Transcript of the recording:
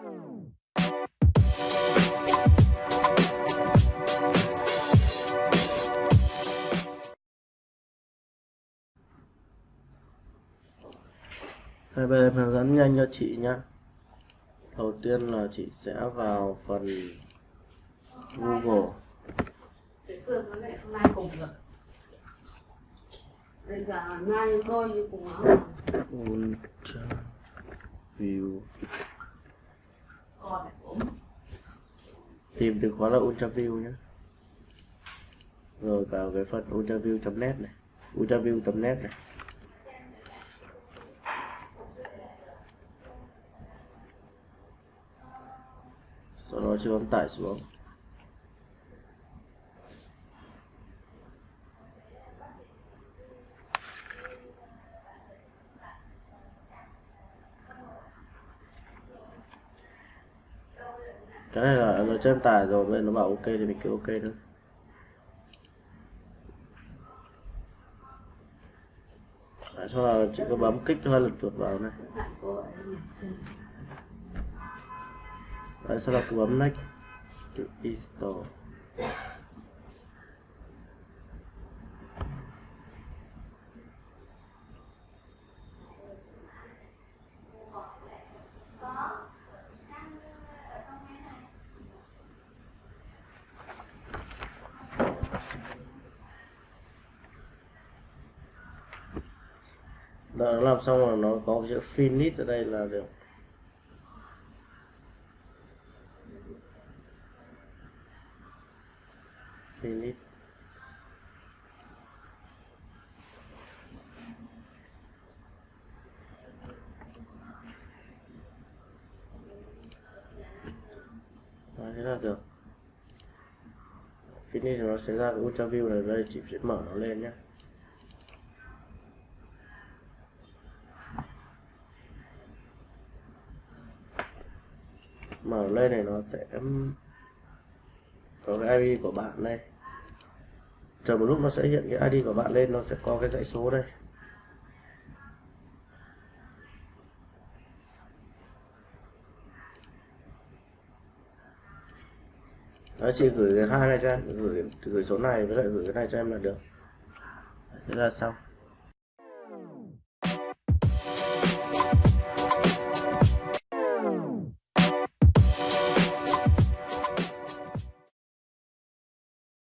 Đây, bây giờ hướng dẫn nhanh cho chị nhé đầu tiên là chị sẽ vào phần Google. Bây giờ nay tôi cùng Tìm từ khóa là Ultra View nhé Rồi vào cái phần ultraview.net này ultraview.net này. Sau đó chưa bấm tải xuống. Cái này là nó cho em tải rồi bên nó bảo ok thì mình kêu ok thôi. Đấy, sau là chị có bấm kích hai lần chuột vào này. Đấy, sau đó cứ bấm next to install. Đợi nó làm xong rồi nó có chữ finish ở đây là được. Finish. Đó, thế là được. Finish thì nó sẽ ra cái ultra view này đây chị sẽ mở nó lên nhé mở lên này nó sẽ có cái ID của bạn đây. Chờ một lúc nó sẽ hiện cái ID của bạn lên, nó sẽ có cái dãy số đây. Đó, chị gửi cái hai này cho em, gửi gửi số này với lại gửi cái này cho em là được. Thế là xong.